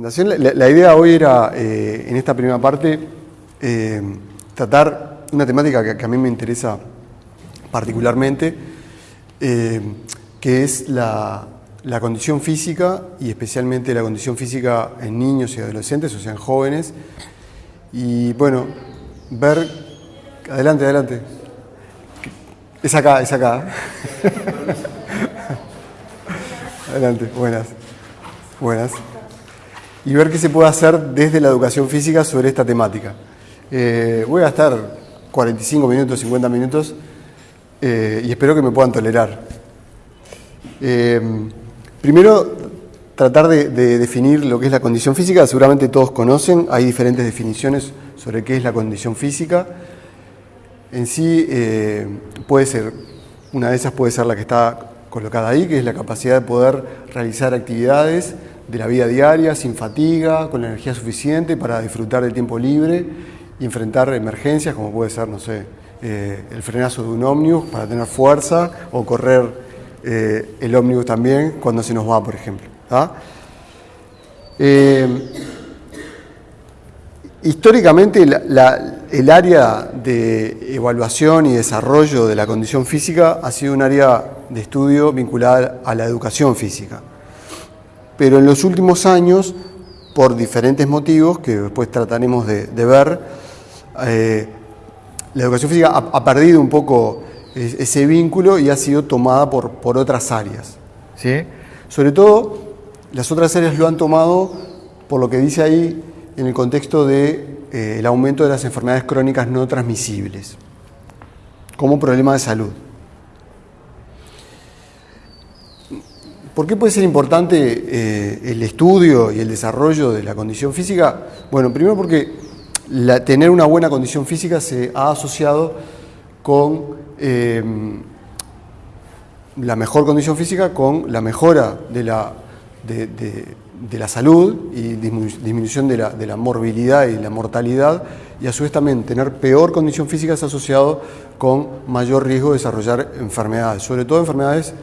la. La, idea hoy era, eh, en esta primera parte, eh, tratar una temática que, a mí me interesa particularmente, eh, que es la, condición física y especialmente la condición física en niños y adolescentes, o sea, en jóvenes. Y bueno, ver... Adelante, adelante. Es acá, es acá. adelante, buenas. Buenas y ver qué se puede hacer desde la educación física sobre esta temática. Eh, voy a estar 45 minutos, 50 minutos eh, y espero que me puedan tolerar. Eh, primero, tratar de, definir lo que es la condición física. Seguramente todos conocen, hay diferentes definiciones sobre qué es la condición física. En sí, puede ser, una de esas puede ser la que está colocada ahí, que es la capacidad de poder realizar actividades de la vida diaria sin fatiga, con la energía suficiente para disfrutar del tiempo libre y enfrentar emergencias como puede ser, no sé, eh, el frenazo de un ómnibus para tener fuerza o correr eh, el ómnibus también cuando se nos va, por ejemplo. Eh, históricamente el área de evaluación y desarrollo de la condición física ha sido un área de estudio vinculada a la educación física pero en los últimos años, por diferentes motivos que después trataremos de, ver, eh, la educación física ha, perdido un poco ese vínculo y ha sido tomada por, por otras áreas. ¿sí? Sobre todo, las otras áreas lo han tomado por lo que dice ahí en el contexto del de, eh, aumento de las enfermedades crónicas no transmisibles como problema de salud. ¿Por qué puede ser importante eh, el estudio y el desarrollo de la condición física? Bueno, primero porque tener una buena condición física se ha asociado con eh, la mejor condición física, con la mejora de la, de, la salud y disminución de la, de la morbilidad y la mortalidad y a su vez también tener peor condición física es asociado con mayor riesgo de desarrollar enfermedades, sobre todo enfermedades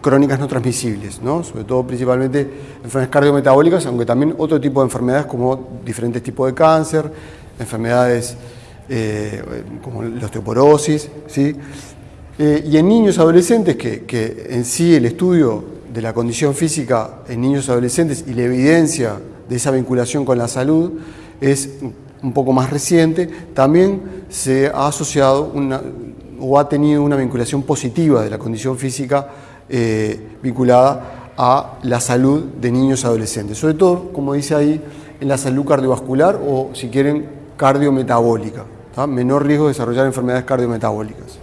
crónicas no transmisibles, ¿no? sobre todo principalmente enfermedades cardiometabólicas, aunque también otro tipo de enfermedades como diferentes tipos de cáncer, enfermedades eh, como la osteoporosis, ¿sí? Eh, y en niños adolescentes, que, que, en sí el estudio de la condición física en niños adolescentes y la evidencia de esa vinculación con la salud es un poco más reciente, también se ha asociado una, o ha tenido una vinculación positiva de la condición física eh, vinculada a la salud de niños y adolescentes, sobre todo, como dice ahí, en la salud cardiovascular o, si quieren, cardiometabólica, menor riesgo de desarrollar enfermedades cardiometabólicas.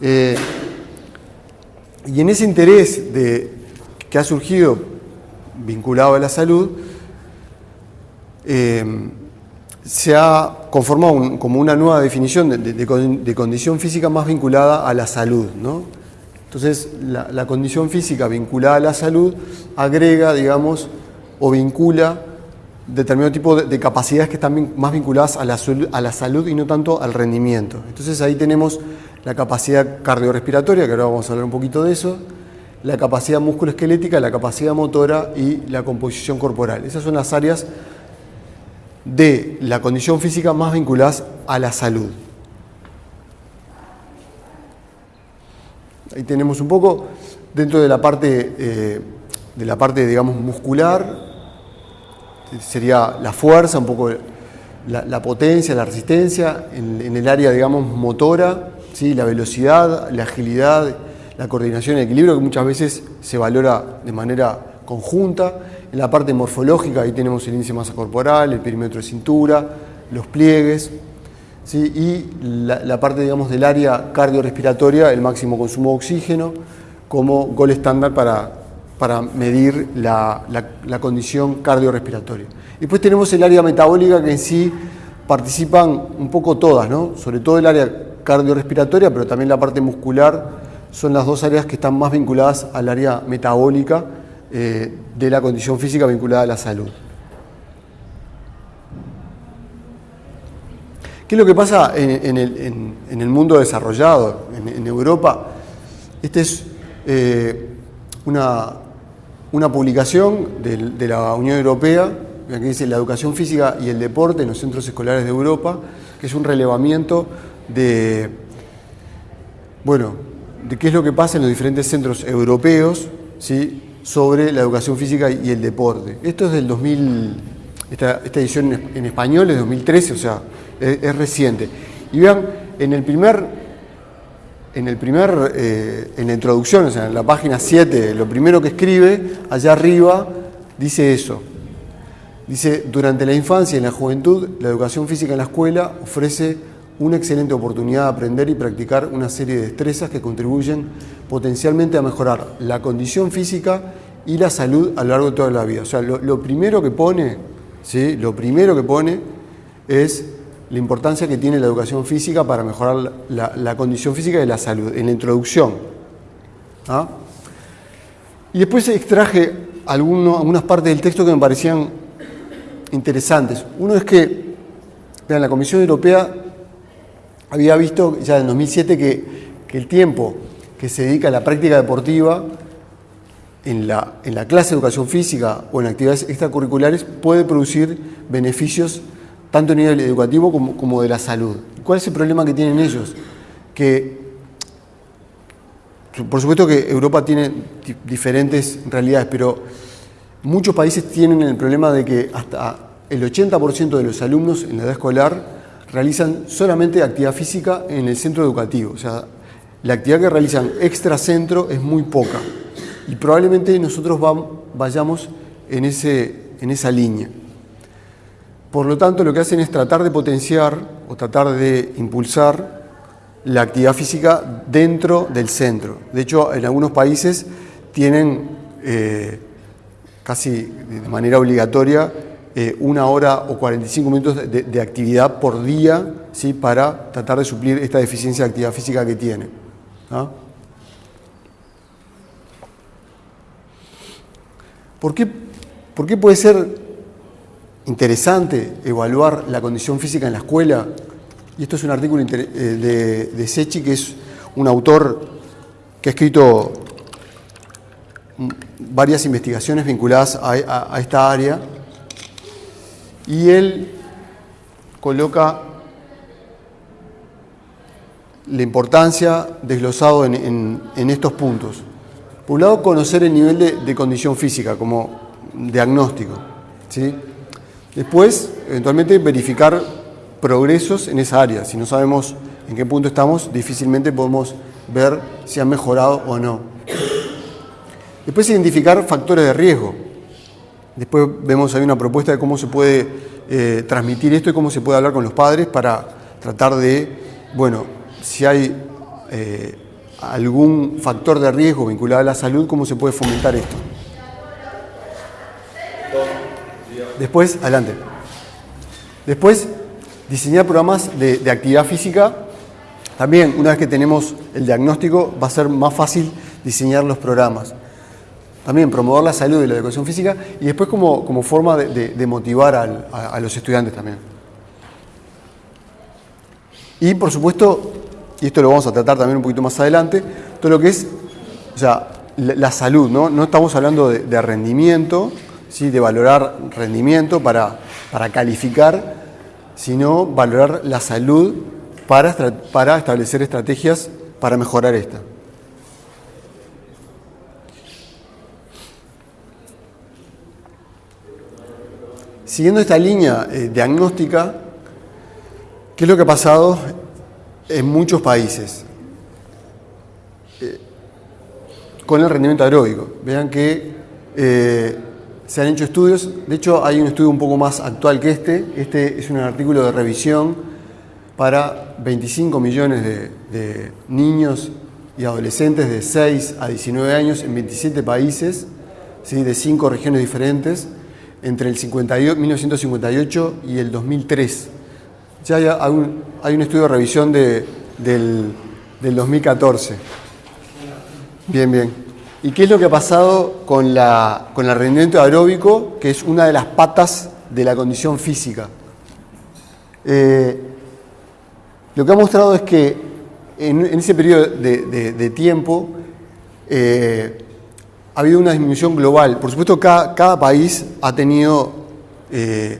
Eh, y en ese interés de, que ha surgido vinculado a la salud, eh, se ha conformado como una nueva definición de, condición física más vinculada a la salud. ¿no? Entonces, la, condición física vinculada a la salud agrega, digamos, o vincula determinado tipo de, capacidades que están más vinculadas a la, a la salud y no tanto al rendimiento. Entonces ahí tenemos la capacidad cardiorrespiratoria, que ahora vamos a hablar un poquito de eso, la capacidad musculoesquelética, la capacidad motora y la composición corporal. Esas son las áreas de la condición física más vinculadas a la salud. Ahí tenemos un poco dentro de la parte, eh, de la parte digamos, muscular, sería la fuerza, un poco la, potencia, la resistencia, en, el área digamos, motora, ¿sí? la velocidad, la agilidad, la coordinación el equilibrio, que muchas veces se valora de manera conjunta, en la parte morfológica, ahí tenemos el índice de masa corporal, el perímetro de cintura, los pliegues, ¿sí? y la, parte digamos, del área cardiorrespiratoria, el máximo consumo de oxígeno, como gol estándar para, para medir la, la, condición cardiorrespiratoria. Después tenemos el área metabólica que en sí participan un poco todas, ¿no? sobre todo el área cardiorrespiratoria, pero también la parte muscular, son las dos áreas que están más vinculadas al área metabólica eh, de la condición física vinculada a la salud. ¿Qué es lo que pasa en, el, mundo desarrollado, en, Europa? Esta es eh, una, una publicación de, la Unión Europea, que dice la educación física y el deporte en los centros escolares de Europa, que es un relevamiento de, bueno, de qué es lo que pasa en los diferentes centros europeos ¿sí? Sobre la educación física y el deporte. Esto es del 2000, esta, edición en español es 2013, o sea, es, reciente. Y vean, en el primer en el primer, eh, en la introducción, o sea, en la página 7, lo primero que escribe, allá arriba, dice eso. Dice, durante la infancia y en la juventud, la educación física en la escuela ofrece una excelente oportunidad de aprender y practicar una serie de destrezas que contribuyen potencialmente a mejorar la condición física y la salud a lo largo de toda la vida. O sea, lo, lo primero que pone, ¿sí? lo primero que pone es la importancia que tiene la educación física para mejorar la, condición física y la salud, en la introducción. ¿ah? Y después extraje algunas partes del texto que me parecían interesantes. Uno es que, vean, la Comisión Europea había visto ya en 2007 que, el tiempo que se dedica a la práctica deportiva en la, en la clase de educación física o en actividades extracurriculares puede producir beneficios tanto a nivel educativo como, de la salud. ¿Cuál es el problema que tienen ellos? Que, por supuesto que Europa tiene diferentes realidades, pero muchos países tienen el problema de que hasta el 80% de los alumnos en la edad escolar realizan solamente actividad física en el centro educativo. O sea, la actividad que realizan extra centro es muy poca. Y probablemente nosotros vayamos en, ese, en esa línea. Por lo tanto, lo que hacen es tratar de potenciar o tratar de impulsar la actividad física dentro del centro. De hecho, en algunos países tienen eh, casi de manera obligatoria eh, una hora o 45 minutos de, actividad por día ¿sí? para tratar de suplir esta deficiencia de actividad física que tienen. ¿ah? ¿Por, qué, ¿Por qué puede ser interesante evaluar la condición física en la escuela. Y esto es un artículo eh, de, de Sechi, que es un autor que ha escrito varias investigaciones vinculadas a, esta área. Y él coloca la importancia desglosado en, estos puntos. Por un lado, conocer el nivel de, condición física como diagnóstico. ¿sí? Después, eventualmente, verificar progresos en esa área. Si no sabemos en qué punto estamos, difícilmente podemos ver si han mejorado o no. Después, identificar factores de riesgo. Después vemos ahí una propuesta de cómo se puede eh, transmitir esto y cómo se puede hablar con los padres para tratar de, bueno, si hay eh, algún factor de riesgo vinculado a la salud, cómo se puede fomentar esto. Después, adelante. Después, diseñar programas de, actividad física. También, una vez que tenemos el diagnóstico, va a ser más fácil diseñar los programas. También promover la salud y la educación física y después como, como forma de, motivar a, los estudiantes también. Y por supuesto, y esto lo vamos a tratar también un poquito más adelante, todo lo que es o sea, la, salud, ¿no? No estamos hablando de rendimiento, de valorar rendimiento para, para calificar, sino valorar la salud para, para establecer estrategias para mejorar esta. Siguiendo esta línea eh, diagnóstica, ¿qué es lo que ha pasado en muchos países? Eh, con el rendimiento aeróbico. Vean que eh, se han hecho estudios, de hecho hay un estudio un poco más actual que este, este es un artículo de revisión para 25 millones de, niños y adolescentes de 6 a 19 años en 27 países, ¿sí? de 5 regiones diferentes, entre el 1958 y el 2003. Ya hay un, hay un estudio de revisión de, del, del 2014. Bien, bien. ¿Y qué es lo que ha pasado con, la, con el rendimiento aeróbico, que es una de las patas de la condición física? Eh, lo que ha mostrado es que en, ese periodo de, tiempo, eh, ha habido una disminución global. Por supuesto, cada, cada país ha tenido, eh,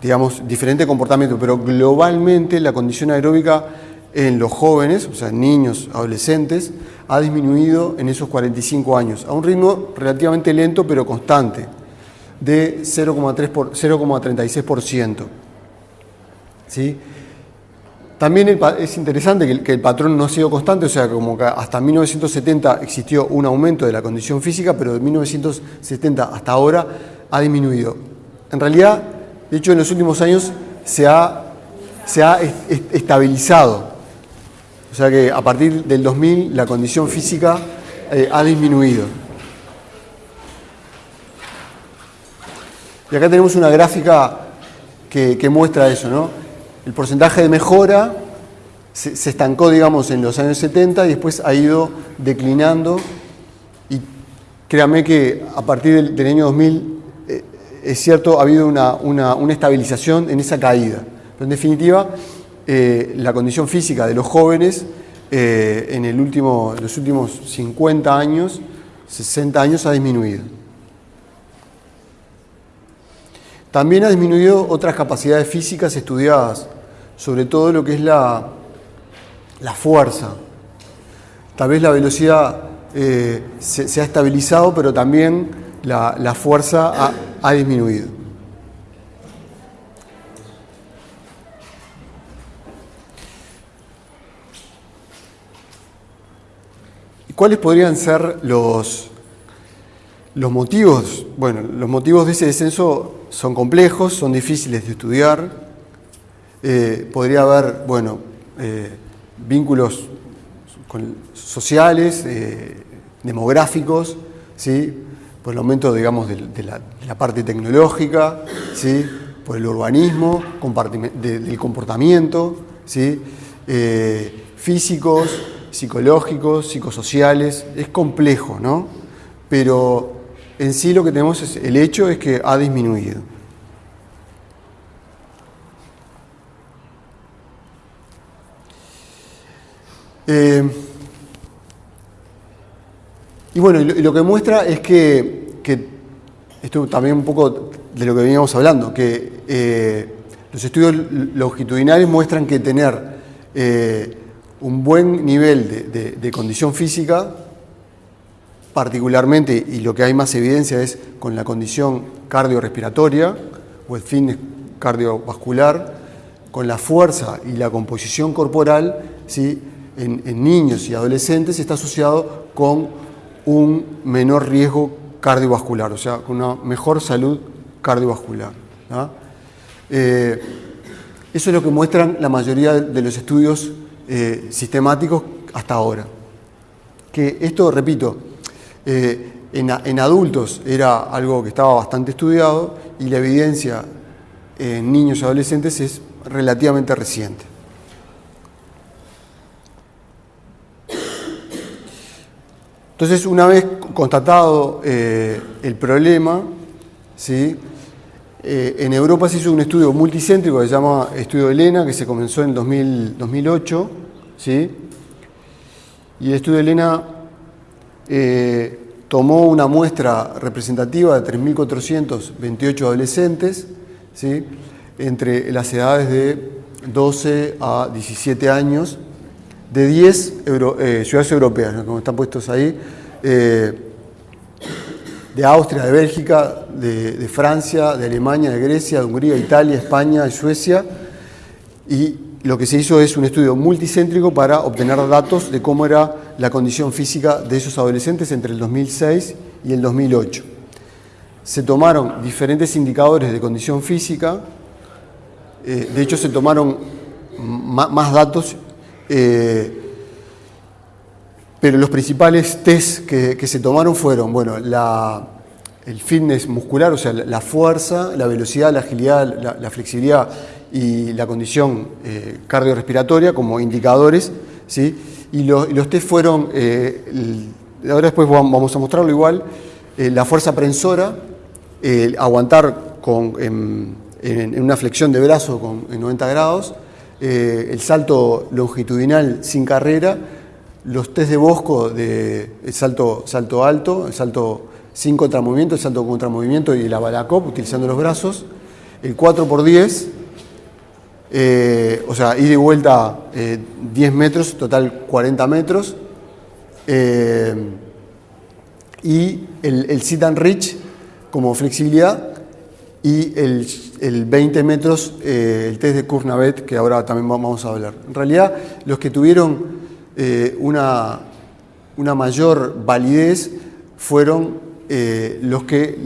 digamos, diferente comportamiento, pero globalmente la condición aeróbica en los jóvenes, o sea, niños, adolescentes, ha disminuido en esos 45 años, a un ritmo relativamente lento pero constante, de 0,36%. ¿Sí? También es interesante que el, patrón no ha sido constante, o sea, como que hasta 1970 existió un aumento de la condición física, pero de 1970 hasta ahora ha disminuido. En realidad, de hecho, en los últimos años se ha, se ha estabilizado. O sea que a partir del 2000 la condición física eh, ha disminuido. Y acá tenemos una gráfica que, que muestra eso, ¿no? El porcentaje de mejora se, estancó, digamos, en los años 70 y después ha ido declinando. Y créame que a partir del, año 2000, eh, es cierto, ha habido una, estabilización en esa caída. Pero en definitiva, eh, la condición física de los jóvenes eh, en los últimos 50 años, 60 años, ha disminuido. También ha disminuido otras capacidades físicas estudiadas, sobre todo lo que es la, la fuerza. Tal vez la velocidad eh, se, ha estabilizado, pero también la, fuerza ha, ha disminuido. ¿Cuáles podrían ser los, los motivos? Bueno, los motivos de ese descenso son complejos, son difíciles de estudiar. Eh, podría haber, bueno, eh, vínculos sociales, eh, demográficos, ¿sí? por el aumento, digamos, de, la, parte tecnológica, ¿sí? por el urbanismo, del comportamiento, ¿sí? físicos, psicológicos, psicosociales. Es complejo, ¿no? Pero en sí lo que tenemos es, el hecho es que ha disminuido. Eh, y bueno, lo, que muestra es que, esto también un poco de lo que veníamos hablando, que eh, los estudios longitudinales muestran que tener eh, un buen nivel de condición física particularmente, y lo que hay más evidencia es con la condición cardiorrespiratoria o el fitness cardiovascular, con la fuerza y la composición corporal, ¿sí? En, niños y adolescentes está asociado con un menor riesgo cardiovascular, o sea, con una mejor salud cardiovascular. Eh, eso es lo que muestran la mayoría de los estudios eh, sistemáticos hasta ahora. Que esto, repito, eh, en, adultos era algo que estaba bastante estudiado y la evidencia en niños y adolescentes es relativamente reciente. Entonces, una vez constatado eh, el problema, ¿sí? Eh, en Europa se hizo un estudio multicéntrico que se llama Estudio Elena, que se comenzó en 2008, ¿sí? y el Estudio Elena eh, tomó una muestra representativa de 3.428 adolescentes, ¿sí? entre las edades de 12 a 17 años, de 10 eh, ciudades europeas, como están puestos ahí, eh, de Austria, de Bélgica, de, Francia, de Alemania, de Grecia, de Hungría, Italia, España y Suecia, y lo que se hizo es un estudio multicéntrico para obtener datos de cómo era la condición física de esos adolescentes entre el 2006 y el 2008. Se tomaron diferentes indicadores de condición física, eh, de hecho se tomaron más datos, eh, pero los principales test que, se tomaron fueron, bueno, el fitness muscular, o sea, la, fuerza, la velocidad, la agilidad, la flexibilidad y la condición eh, cardiorrespiratoria como indicadores, ¿sí? y, los test fueron, eh, ahora después vamos a mostrarlo igual, eh, la fuerza prensora, aguantar en, una flexión de brazo con, en 90 grados, el salto longitudinal sin carrera, los test de Bosco de el salto, salto alto, el salto sin contramovimiento, el salto contra movimiento y la balacop utilizando los brazos, el 4x10, eh, o sea, ida y vuelta 10 eh, metros, total 40 metros, eh, y el, el sit and reach como flexibilidad y el, el 20 metros, el test de Kurnavet, que ahora también vamos a hablar. En realidad, los que tuvieron una, una mayor validez fueron eh, los que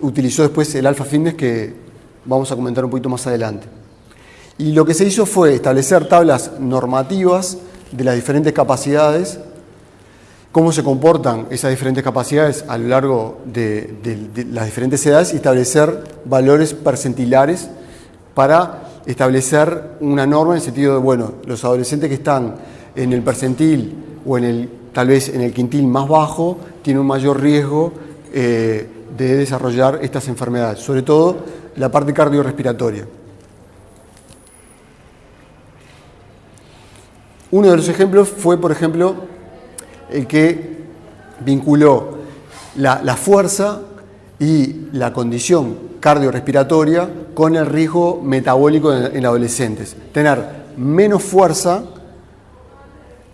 utilizó después el Alpha Fitness que vamos a comentar un poquito más adelante. Y lo que se hizo fue establecer tablas normativas de las diferentes capacidades, cómo se comportan esas diferentes capacidades a lo largo de, las diferentes edades y establecer valores percentilares para establecer una norma en el sentido de, bueno, los adolescentes que están en el percentil o en el tal vez en el quintil más bajo, tiene un mayor riesgo eh, de desarrollar estas enfermedades, sobre todo la parte cardiorrespiratoria. Uno de los ejemplos fue, por ejemplo, el que vinculó la, fuerza y la condición cardiorrespiratoria con el riesgo metabólico en, adolescentes. Tener menos fuerza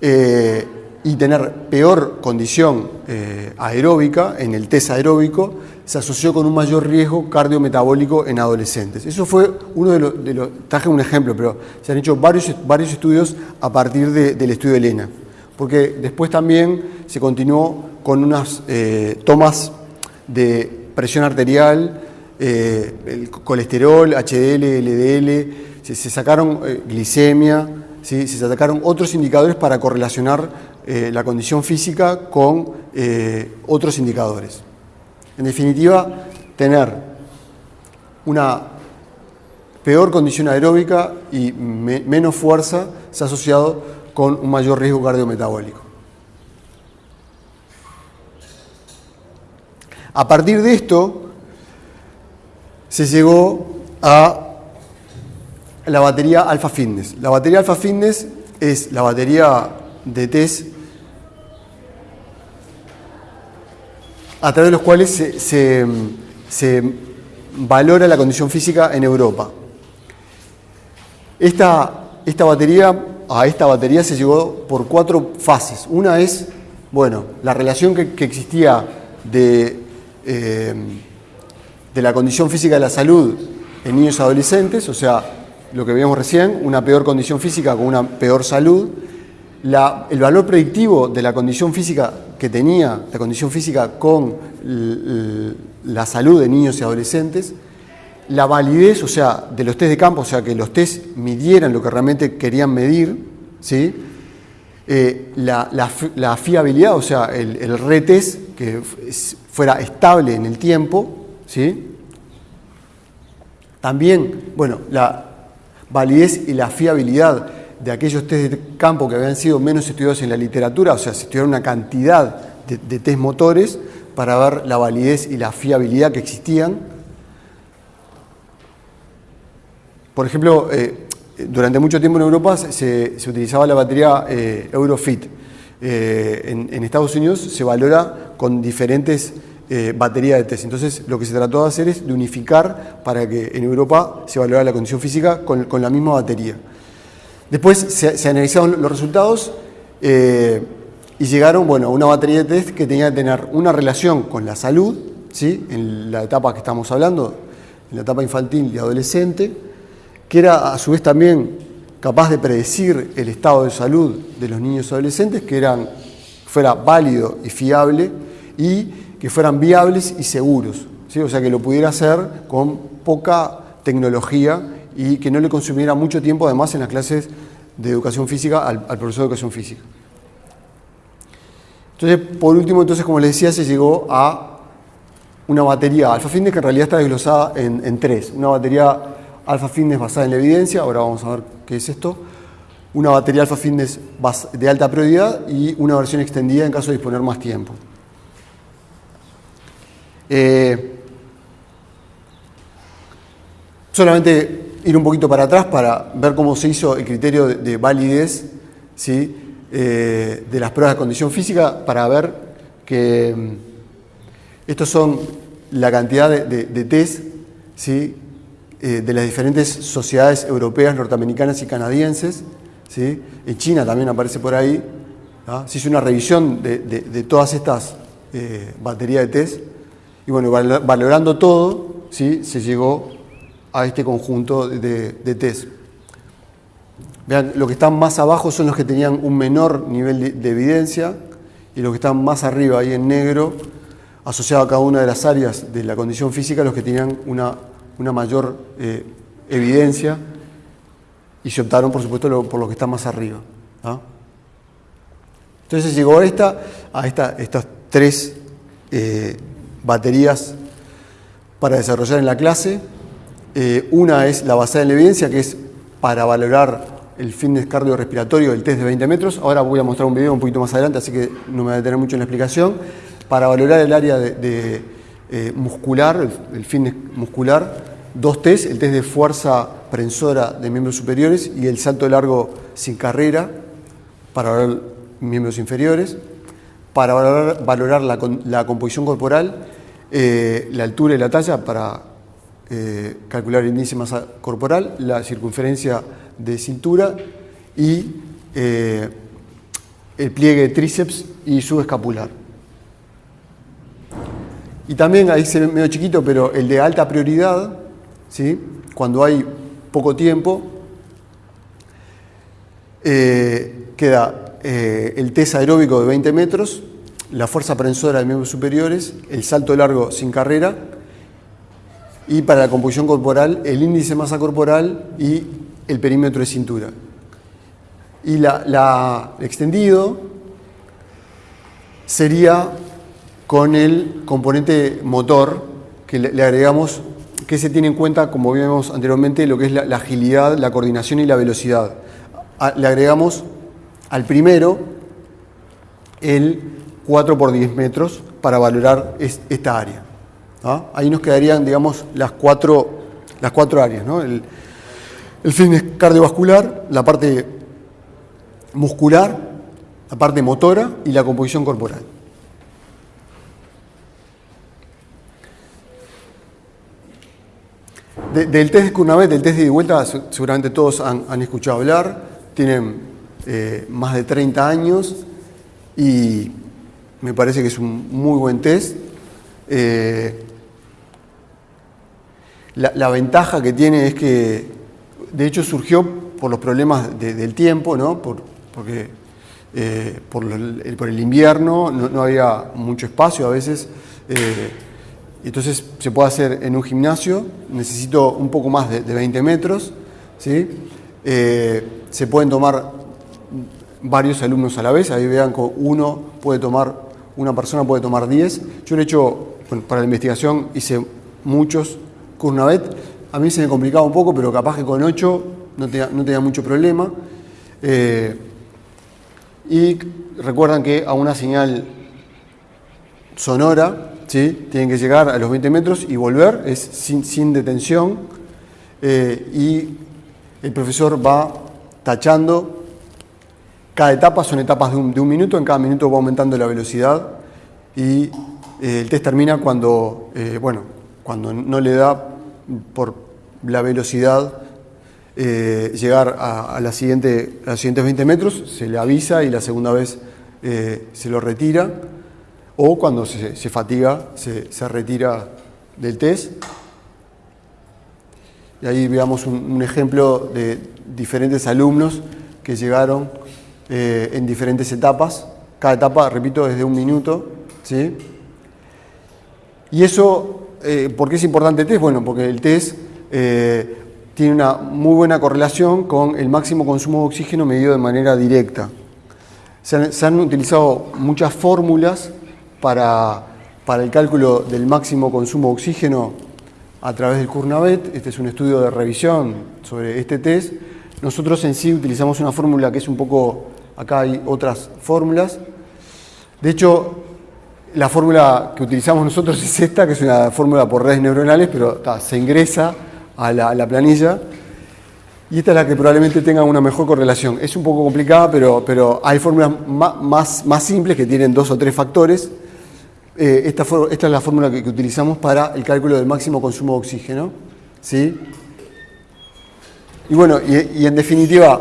eh, y tener peor condición eh, aeróbica en el test aeróbico se asoció con un mayor riesgo cardiometabólico en adolescentes. Eso fue uno de los, de traje un ejemplo, pero se han hecho varios, varios estudios a partir del estudio de Elena, porque después también se continuó con unas eh, tomas de presión arterial, eh, el colesterol, HDL, LDL, se, sacaron glicemia, se sacaron otros indicadores para correlacionar eh, la condición física con eh, otros indicadores. En definitiva, tener una peor condición aeróbica y menos fuerza se ha asociado con un mayor riesgo cardiometabólico. A partir de esto, se llegó a la batería Alpha Fitness. La batería Alpha Fitness es la batería de test a través de los cuales se, valora la condición física en Europa. Esta, esta, batería, a esta batería se llegó por cuatro fases. Una es, bueno, la relación que, existía de, eh, de la condición física de la salud en niños y adolescentes, o sea, lo que veíamos recién, una peor condición física con una peor salud, el valor predictivo de la condición física que tenía, la condición física con la salud de niños y adolescentes, la validez, o sea, de los test de campo, o sea, que los test midieran lo que realmente querían medir, ¿sí? Eh, la, fiabilidad, o sea, el, retest que fuera estable en el tiempo, ¿sí? También, bueno, la validez y la fiabilidad de aquellos test de campo que habían sido menos estudiados en la literatura, o sea, se estudiaron una cantidad de, test motores para ver la validez y la fiabilidad que existían. Por ejemplo, eh, durante mucho tiempo en Europa se, utilizaba la batería eh, Eurofit. Eh, en, Estados Unidos se valora con diferentes baterías de test. Entonces, lo que se trató de hacer es de unificar para que en Europa se valorara la condición física con la misma batería. Después se, analizaron los resultados y llegaron bueno, a una batería de test que tenía que tener una relación con la salud, ¿sí? en la etapa que estamos hablando, en la etapa infantil y adolescente, que era a su vez también capaz de predecir el estado de salud de los niños y adolescentes, que eran, fuera válido y fiable y que fueran viables y seguros. ¿sí? O sea, que lo pudiera hacer con poca tecnología y que no le consumiera mucho tiempo además en las clases de educación física al, profesor de educación física. Entonces, por último, entonces, como les decía, se llegó a una batería alfa que en realidad está desglosada en, tres. Una batería alfa fitness basada en la evidencia, ahora vamos a ver qué es esto. Una batería alfa fitness de alta prioridad y una versión extendida en caso de disponer más tiempo. Eh, solamente ir un poquito para atrás para ver cómo se hizo el criterio de, validez eh, de las pruebas de condición física para ver que mm, estos son la cantidad de, test ¿sí? Eh, de las diferentes sociedades europeas, norteamericanas y canadienses. ¿sí? En China también aparece por ahí. Se hizo una revisión de, todas estas eh, baterías de test y bueno, valorando todo, ¿sí? se llegó a este conjunto de, de test. Vean, los que están más abajo son los que tenían un menor nivel de, evidencia y los que están más arriba, ahí en negro, asociado a cada una de las áreas de la condición física, los que tenían una, mayor eh, evidencia y se optaron, por supuesto, por los que están más arriba. Entonces llegó a, esta, a esta, estas tres eh, baterías para desarrollar en la clase. Eh, una es la basada en la evidencia, que es para valorar el fitness cardiorrespiratorio del test de 20 metros. Ahora voy a mostrar un video un poquito más adelante, así que no me voy a detener mucho en la explicación. Para valorar el área de, muscular, el, fitness muscular, dos test, el test de fuerza prensora de miembros superiores y el salto largo sin carrera para valorar miembros inferiores, para valorar, la, composición corporal, eh, la altura y la talla para eh, calcular el índice de masa corporal, la circunferencia de cintura y eh, el pliegue de tríceps y subescapular. Y también, ahí se ve medio chiquito, pero el de alta prioridad, ¿sí? cuando hay poco tiempo, eh, queda eh, el test aeróbico de 20 metros, la fuerza prensora de miembros superiores, el salto largo sin carrera y para la composición corporal el índice de masa corporal y el perímetro de cintura. Y la, extendido sería con el componente motor que le, agregamos, que se tiene en cuenta, como vimos anteriormente, lo que es la, agilidad, la coordinación y la velocidad. le agregamos al primero el 4 por 10 metros para valorar esta área. ¿ah? Ahí nos quedarían, digamos, las cuatro, las cuatro áreas. ¿no? El fitness cardiovascular, la parte muscular, la parte motora y la composición corporal. Del test de Kurnavet, del test de vuelta, seguramente todos han, escuchado hablar, tienen eh, más de 30 años y me parece que es un muy buen test. Eh, la, ventaja que tiene es que de hecho surgió por los problemas del tiempo, ¿no? por, porque eh, por, el, invierno no, había mucho espacio a veces. Entonces se puede hacer en un gimnasio, necesito un poco más de, 20 metros. ¿sí? Eh, se pueden tomar varios alumnos a la vez, ahí vean que uno puede tomar, una persona puede tomar 10. Yo lo he hecho, para la investigación hice muchos Kurnavet, a mí se me complicaba un poco, pero capaz que con 8 no tenía, mucho problema. Eh, y recuerdan que a una señal sonora, ¿sí? tienen que llegar a los 20 metros y volver, es sin, detención. Eh, y el profesor va tachando. Cada etapa son etapas de un, minuto, en cada minuto va aumentando la velocidad y eh, el test termina cuando, bueno, cuando no le da por la velocidad eh, llegar a, la siguiente, los siguientes 20 metros, se le avisa y la segunda vez eh, se lo retira, o cuando se, fatiga, se, retira del test. Y ahí veamos un, ejemplo de diferentes alumnos que llegaron eh, en diferentes etapas. Cada etapa, repito, es de un minuto. ¿sí? Y eso eh, ¿Por qué es importante el test? Bueno, porque el test eh, tiene una muy buena correlación con el máximo consumo de oxígeno medido de manera directa. Se han, utilizado muchas fórmulas para, el cálculo del máximo consumo de oxígeno a través del Kurnavet. Este es un estudio de revisión sobre este test. Nosotros en sí utilizamos una fórmula que es un poco, acá hay otras fórmulas. De hecho, la fórmula que utilizamos nosotros es esta, que es una fórmula por redes neuronales, pero se ingresa a la, planilla. y esta es la que probablemente tenga una mejor correlación. Es un poco complicada, pero, pero hay fórmulas más, más, simples que tienen dos o tres factores. Eh, esta, es la fórmula que, utilizamos para el cálculo del máximo consumo de oxígeno. ¿sí? Y bueno, y, en definitiva,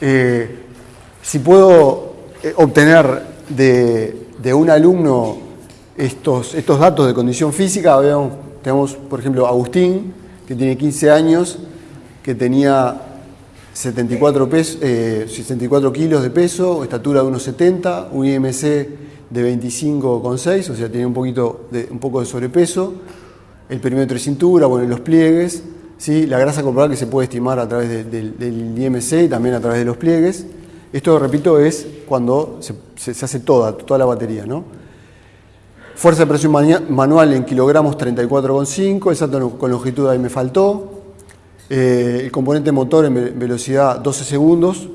eh, si puedo eh, obtener de, de, un alumno estos, estos datos de condición física, veamos, tenemos por ejemplo Agustín, que tiene 15 años, que tenía 74, 64 kilos de peso, estatura de 1,70, un IMC de 25,6, o sea, tiene un, poquito un poco de sobrepeso, el perímetro de cintura, bueno, los pliegues, ¿sí? la grasa corporal que se puede estimar a través del IMC y también a través de los pliegues. Esto, repito, es cuando se, hace toda, toda la batería, ¿no? Fuerza de presión manual en kilogramos 34,5, el salto con longitud ahí me faltó. Eh, el componente motor en velocidad 12 segundos.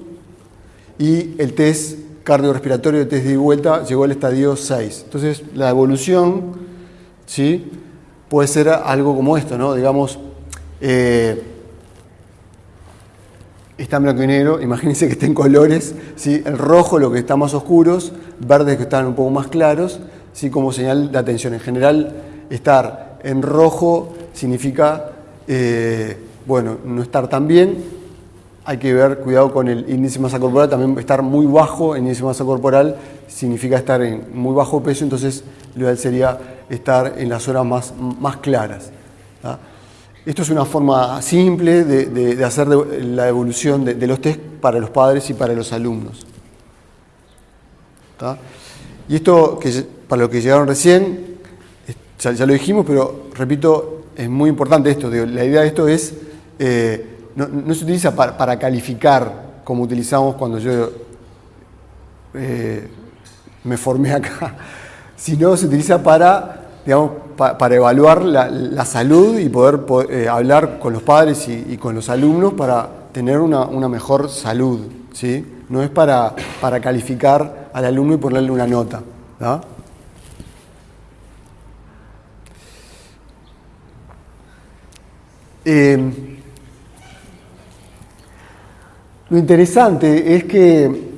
Y el test cardiorrespiratorio de test de vuelta llegó al estadio 6. Entonces, la evolución ¿sí? puede ser algo como esto, ¿no? Digamos, eh, está en blanco y negro, imagínense que está en colores, ¿sí? el rojo lo que está más oscuros, verdes que están un poco más claros, ¿sí? como señal de atención. En general, estar en rojo significa, eh, bueno, no estar tan bien. Hay que ver, cuidado con el índice de masa corporal, también estar muy bajo el índice de masa corporal significa estar en muy bajo peso, entonces lo ideal sería estar en las horas más, más claras. Esto es una forma simple de, hacer la evolución de, los test para los padres y para los alumnos. Y esto que para los que llegaron recién, ya, lo dijimos, pero repito, es muy importante esto. la idea de esto es, eh, no, se utiliza para, calificar como utilizamos cuando yo eh, me formé acá, sino se utiliza para, digamos, para evaluar la, salud y poder, eh, hablar con los padres y, con los alumnos para tener una, mejor salud. ¿sí? No es para, para calificar al alumno y ponerle una nota. Lo interesante es que,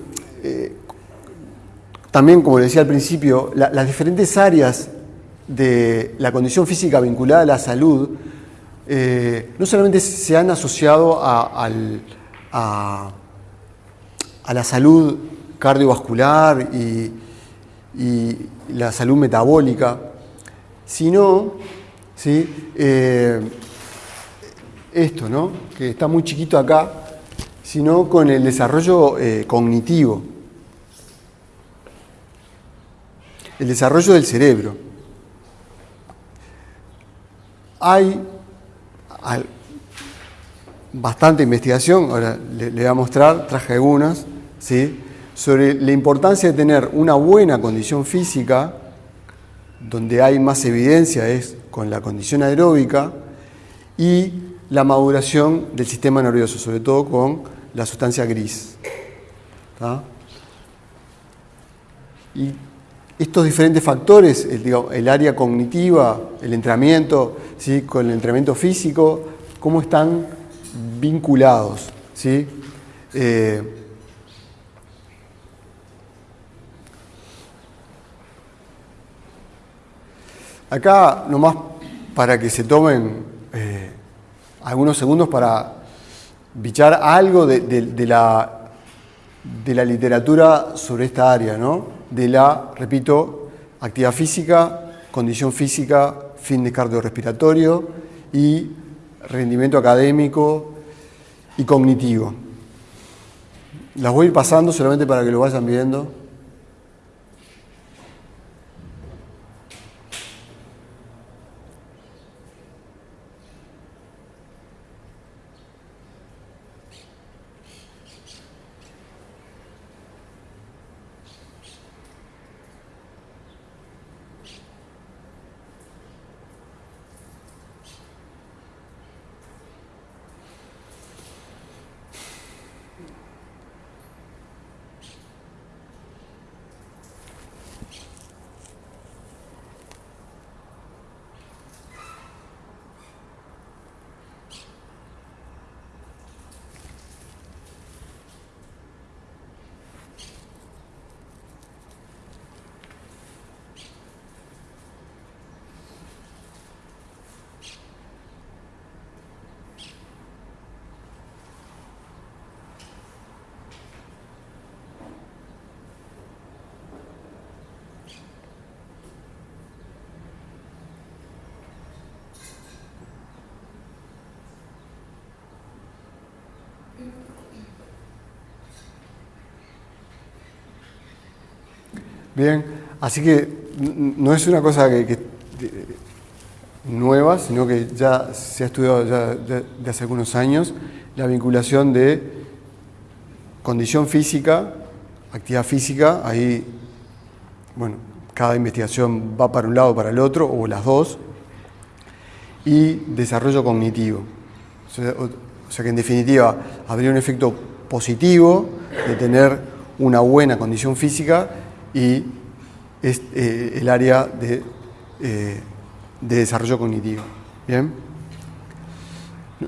eh, también como decía al principio, las diferentes áreas de la condición física vinculada a la salud eh, no solamente se han asociado a, la salud cardiovascular y, la salud metabólica, sino ¿sí? Eh, esto, ¿no? que está muy chiquito acá, sino con el desarrollo eh, cognitivo, el desarrollo del cerebro. Hay, bastante investigación, ahora le, voy a mostrar, traje algunas, ¿sí? sobre la importancia de tener una buena condición física, donde hay más evidencia es con la condición aeróbica, y la maduración del sistema nervioso, sobre todo con la sustancia gris. Y estos diferentes factores, el, área cognitiva, el entrenamiento, ¿sí? con el entrenamiento físico, cómo están vinculados. ¿sí? Eh, acá, nomás para que se tomen eh, algunos segundos para bichar algo de, la, de la literatura sobre esta área, ¿no? de la, repito, actividad física, condición física, fin de cardiorrespiratorio y rendimiento académico y cognitivo. Las voy a ir pasando solamente para que lo vayan viendo. Bien, así que no es una cosa que, nueva, sino que ya se ha estudiado ya de hace algunos años la vinculación de condición física, actividad física, ahí, bueno, cada investigación va para un lado o para el otro, o las dos, y desarrollo cognitivo. O sea, que en definitiva habría un efecto positivo de tener una buena condición física y eh, el área de, eh, de, desarrollo cognitivo. ¿Bien?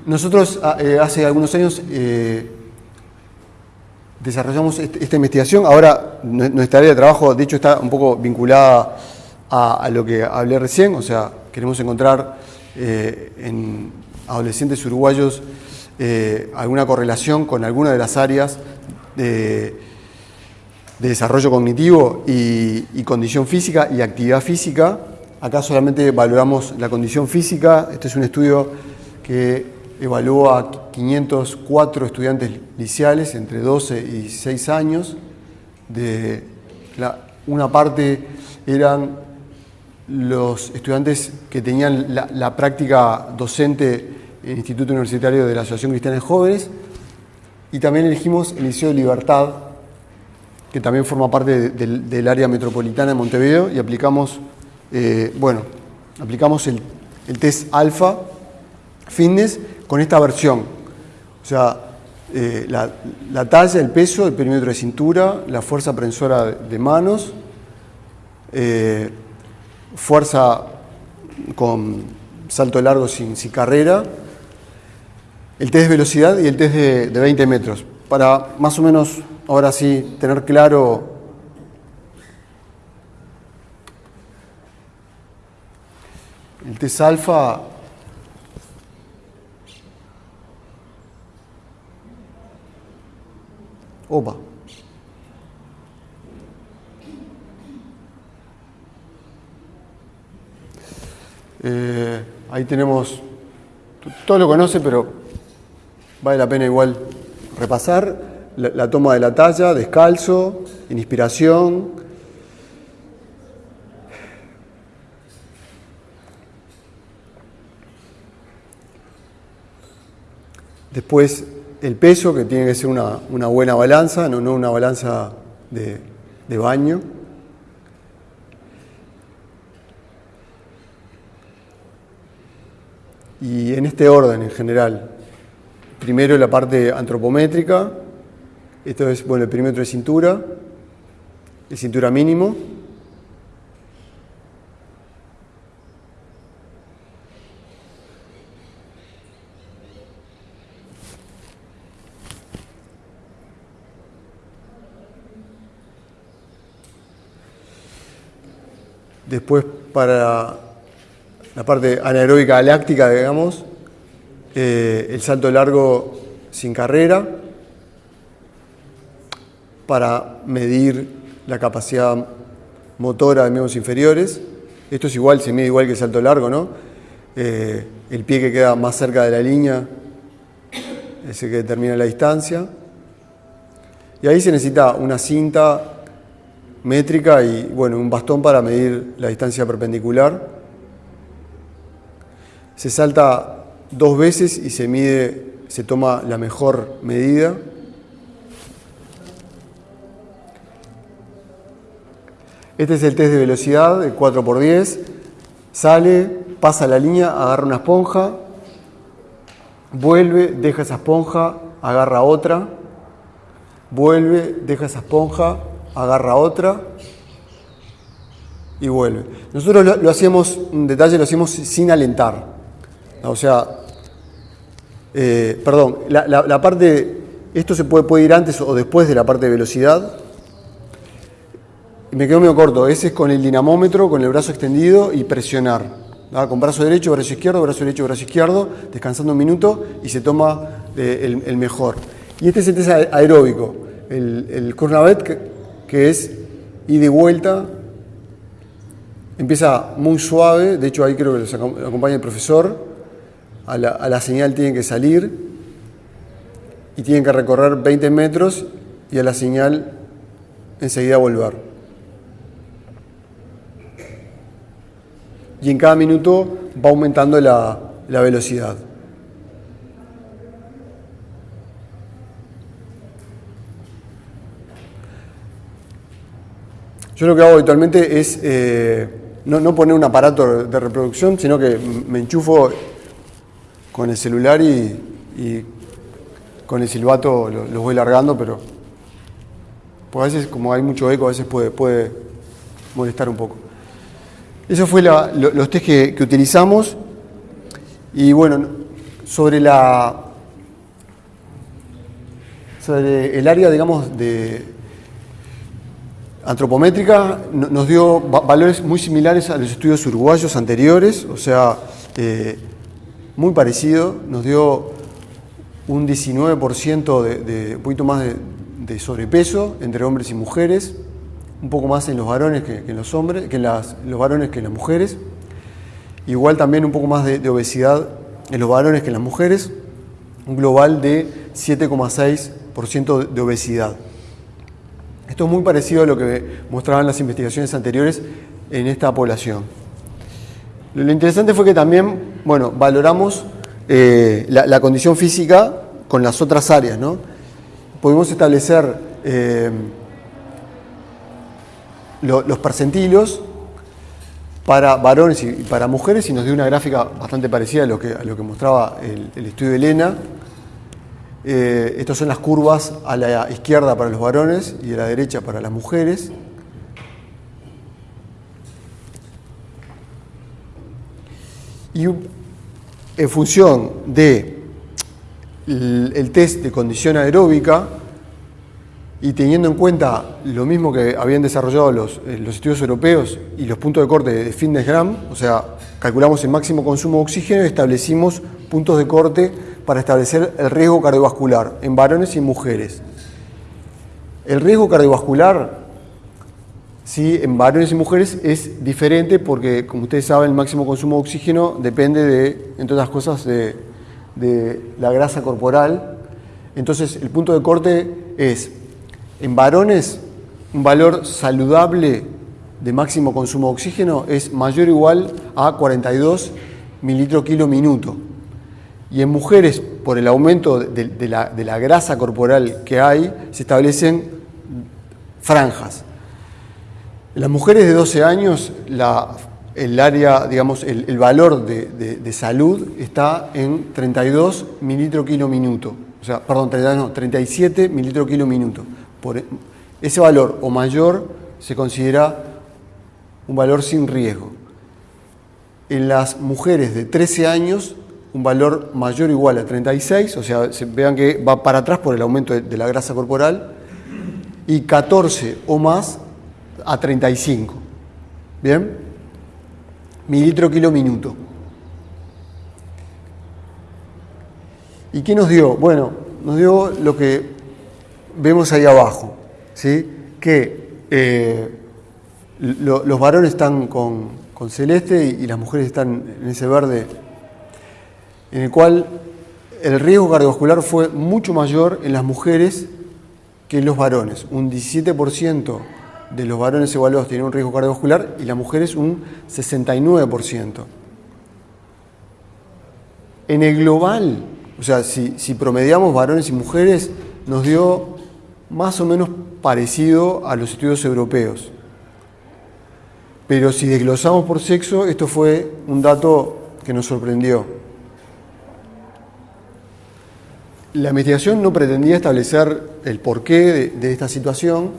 Nosotros ah, eh, hace algunos años desarrollamos esta investigación. Ahora nuestra área de trabajo, de hecho, está un poco vinculada a, lo que hablé recién. O sea, queremos encontrar en adolescentes uruguayos alguna correlación con alguna de las áreas de, desarrollo cognitivo y, condición física y actividad física. Acá solamente valoramos la condición física. Este es un estudio que evaluó a 504 estudiantes liceales entre 12 y 6 años. De una parte eran los estudiantes que tenían la, práctica docente en el Instituto Universitario de la Asociación Cristiana de Jóvenes y también elegimos el Liceo de Libertad, que también forma parte del área metropolitana de Montevideo y aplicamos, eh, bueno, aplicamos el, test alfa fitness con esta versión. O sea, eh, la, talla, el peso, el perímetro de cintura, la fuerza prensora de manos, eh, fuerza con salto largo sin, carrera, el test de velocidad y el test de, de 20 metros. Para más o menos, ahora sí, tener claro el test alfa Opa. Eh, ahí tenemos, todo lo conoce, pero vale la pena igual repasar la, toma de la talla, descalzo, en inspiración. Después el peso, que tiene que ser una, buena balanza, no, una balanza de baño. y en este orden en general. Primero la parte antropométrica, esto es bueno, el perímetro de cintura, el cintura mínimo. Después para la parte anaeróbica galáctica, digamos, eh, el salto largo sin carrera, para medir la capacidad motora de miembros inferiores. Esto es igual, se mide igual que el salto largo, ¿no? Eh, el pie que queda más cerca de la línea es el que determina la distancia. Y ahí se necesita una cinta métrica y bueno, un bastón para medir la distancia perpendicular se salta dos veces y se mide, se toma la mejor medida. Este es el test de velocidad, el 4x10. Sale, pasa la línea, agarra una esponja, vuelve, deja esa esponja, agarra otra, vuelve, deja esa esponja, agarra otra y vuelve. Nosotros lo, hacíamos, un detalle, lo hacíamos sin alentar. O sea, eh, perdón, la, parte, esto se puede ir antes o después de la parte de velocidad. Me quedo medio corto, ese es con el dinamómetro, con el brazo extendido y presionar. Con brazo derecho, brazo izquierdo, brazo derecho, brazo izquierdo, descansando un minuto y se toma eh, el, mejor. Y este es el test aeróbico, el, el que, es ida y vuelta, empieza muy suave, de hecho ahí creo que los acompaña el profesor, a la, señal tienen que salir y tienen que recorrer 20 metros y a la señal enseguida volver. Y en cada minuto va aumentando la, la velocidad. Yo lo que hago habitualmente es eh, no, poner un aparato de reproducción, sino que me enchufo con el celular y, con el silbato los voy largando, pero pues a veces como hay mucho eco, a veces puede, puede molestar un poco. Eso fue los test que, utilizamos. Y bueno, sobre la sobre el área, digamos, de, antropométrica nos dio valores muy similares a los estudios uruguayos anteriores, o sea, eh, muy parecido, nos dio un 19% de, un poquito más de, sobrepeso entre hombres y mujeres, un poco más en los varones que, en los hombres, que las, los varones que las mujeres, igual también un poco más de, obesidad en los varones que en las mujeres, un global de 7,6% de obesidad. Esto es muy parecido a lo que mostraban las investigaciones anteriores en esta población. Lo interesante fue que también, bueno, valoramos eh, la, condición física con las otras áreas, ¿no? Pudimos establecer eh, los percentilos para varones y para mujeres y nos dio una gráfica bastante parecida a lo que, mostraba el, estudio de Elena. Eh, estas son las curvas a la izquierda para los varones y a la derecha para las mujeres. Y en función de el test de condición aeróbica y teniendo en cuenta lo mismo que habían desarrollado los, eh, los estudios europeos y los puntos de corte de fitness gram, o sea, calculamos el máximo consumo de oxígeno y establecimos puntos de corte para establecer el riesgo cardiovascular en varones y mujeres. El riesgo cardiovascular, sí, en varones y mujeres es diferente porque, como ustedes saben, el máximo consumo de oxígeno depende de, entre otras cosas, de, la grasa corporal. Entonces, el punto de corte es, en varones, un valor saludable de máximo consumo de oxígeno es mayor o igual a 42 mililitros kilo minuto. Y en mujeres, por el aumento de, la, grasa corporal que hay, se establecen franjas. En las mujeres de 12 años, el área, digamos, el, valor de, salud está en 32 mililitros kilo minuto. O sea, perdón, 37 mililitros kilo minuto. Por ese valor o mayor se considera un valor sin riesgo. En las mujeres de 13 años un valor mayor o igual a 36, o sea, vean que va para atrás por el aumento de, la grasa corporal, y 14 o más a 35. ¿Bien? Mililitro kilo minuto. ¿Y qué nos dio? Bueno, nos dio lo que vemos ahí abajo, ¿sí? que eh, los varones están con, celeste y, y las mujeres están en ese verde en el cual el riesgo cardiovascular fue mucho mayor en las mujeres que en los varones. Un 17% de los varones evaluados tenían un riesgo cardiovascular y las mujeres un 69%. En el global, o sea, si, si promediamos varones y mujeres, nos dio más o menos parecido a los estudios europeos. Pero si desglosamos por sexo, esto fue un dato que nos sorprendió. La investigación no pretendía establecer el porqué de, esta situación.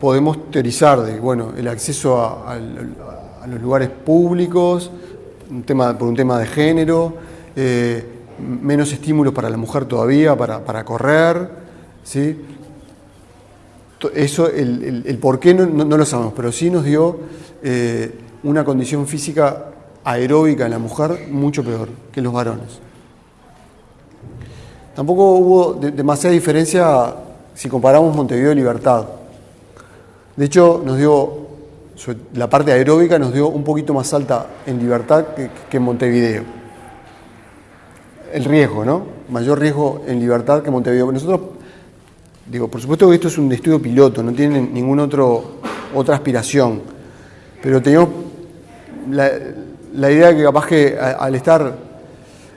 Podemos teorizar de, bueno, el acceso a, los lugares públicos, un tema, por un tema de género, eh, menos estímulos para la mujer todavía, para, correr, ¿sí? Eso, el, el, por qué no, lo sabemos, pero sí nos dio eh, una condición física aeróbica en la mujer mucho peor que en los varones. Tampoco hubo demasiada diferencia si comparamos Montevideo y Libertad. De hecho, nos dio, la parte aeróbica nos dio un poquito más alta en Libertad que, en Montevideo. El riesgo, ¿no? Mayor riesgo en Libertad que Montevideo. Nosotros, digo, por supuesto que esto es un estudio piloto, no tiene ningún otro, otra aspiración. Pero teníamos la, idea de que capaz que al estar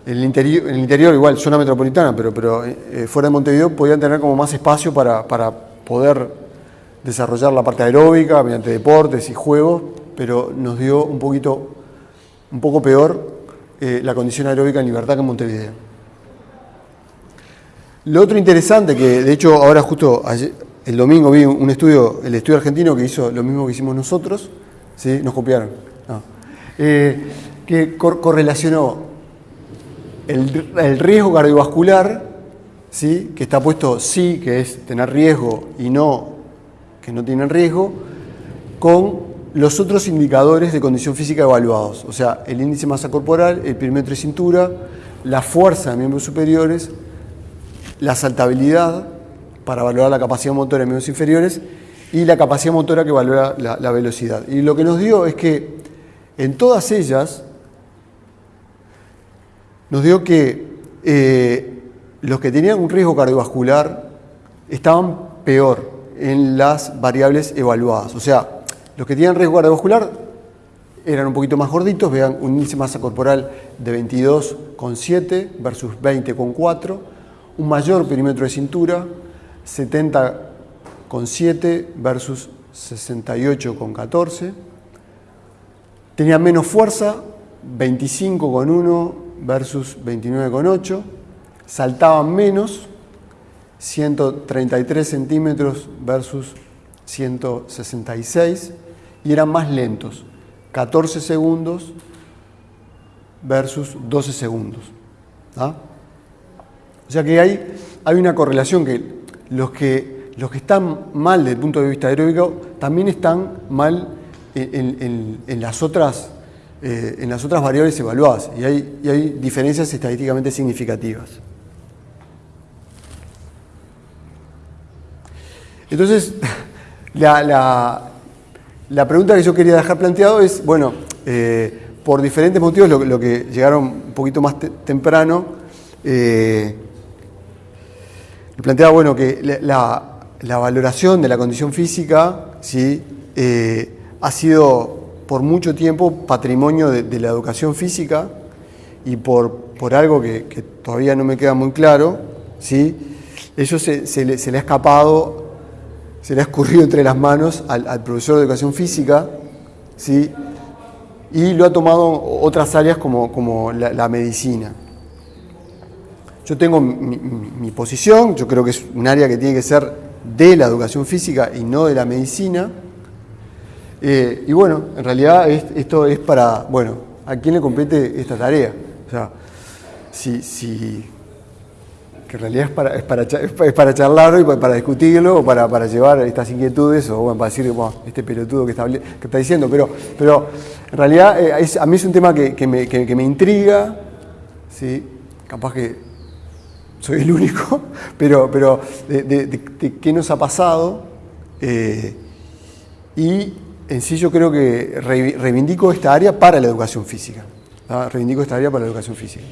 en el interior, en el interior igual, zona metropolitana, pero, pero eh, fuera de Montevideo, podían tener como más espacio para, para poder desarrollar la parte aeróbica mediante deportes y juegos, pero nos dio un poquito, un poco peor eh, la condición aeróbica en libertad que en Montevideo. Lo otro interesante, que de hecho ahora justo el domingo vi un estudio, el estudio argentino que hizo lo mismo que hicimos nosotros, ¿sí? nos copiaron, eh, que correlacionó el, el, riesgo cardiovascular, ¿sí? que está puesto sí, que es tener riesgo, y no, que no tienen riesgo, con los otros indicadores de condición física evaluados, o sea, el índice de masa corporal, el perímetro de cintura, la fuerza de miembros superiores, la saltabilidad para valorar la capacidad motora de miembros inferiores y la capacidad motora que valora la, velocidad. Y lo que nos dio es que en todas ellas nos dio que eh, los que tenían un riesgo cardiovascular estaban peor en las variables evaluadas. O sea, los que tienen riesgo cardiovascular eran un poquito más gorditos, vean un índice de masa corporal de 22,7 versus 20,4, un mayor perímetro de cintura, 70,7 versus 68,14, tenían menos fuerza, 25,1 versus 29,8, saltaban menos, 133 centímetros versus 166, y eran más lentos, 14 segundos versus 12 segundos. O sea que hay, hay una correlación que los, que los que están mal desde el punto de vista aeróbico también están mal en, las, otras, eh, en las otras variables evaluadas y hay, y hay diferencias estadísticamente significativas. Entonces, la pregunta que yo quería dejar planteado es, bueno, eh, por diferentes motivos, lo, que llegaron un poquito más temprano, eh, planteaba, bueno, que la, valoración de la condición física ¿sí? Eh, ha sido por mucho tiempo patrimonio de, la educación física y por, por algo que, todavía no me queda muy claro, ¿sí? eso se le ha escapado se le ha escurrido entre las manos al, profesor de educación física, ¿sí? y lo ha tomado otras áreas como, la, medicina. Yo tengo mi, posición, yo creo que es un área que tiene que ser de la educación física y no de la medicina. Eh, y bueno, en realidad esto es para, bueno, ¿a quién le compete esta tarea? O sea, si, si que en realidad es para, es para, charlarlo y para discutirlo o para, para llevar estas inquietudes o bueno, para decir, bueno, este pelotudo que está, que está diciendo, pero, pero en realidad eh, a mí es un tema que, que, me, que, me, intriga, ¿sí? capaz que soy el único, pero, pero de, qué nos ha pasado eh, y en sí yo creo que reivindico esta área para la educación física, reivindico esta área para la educación física.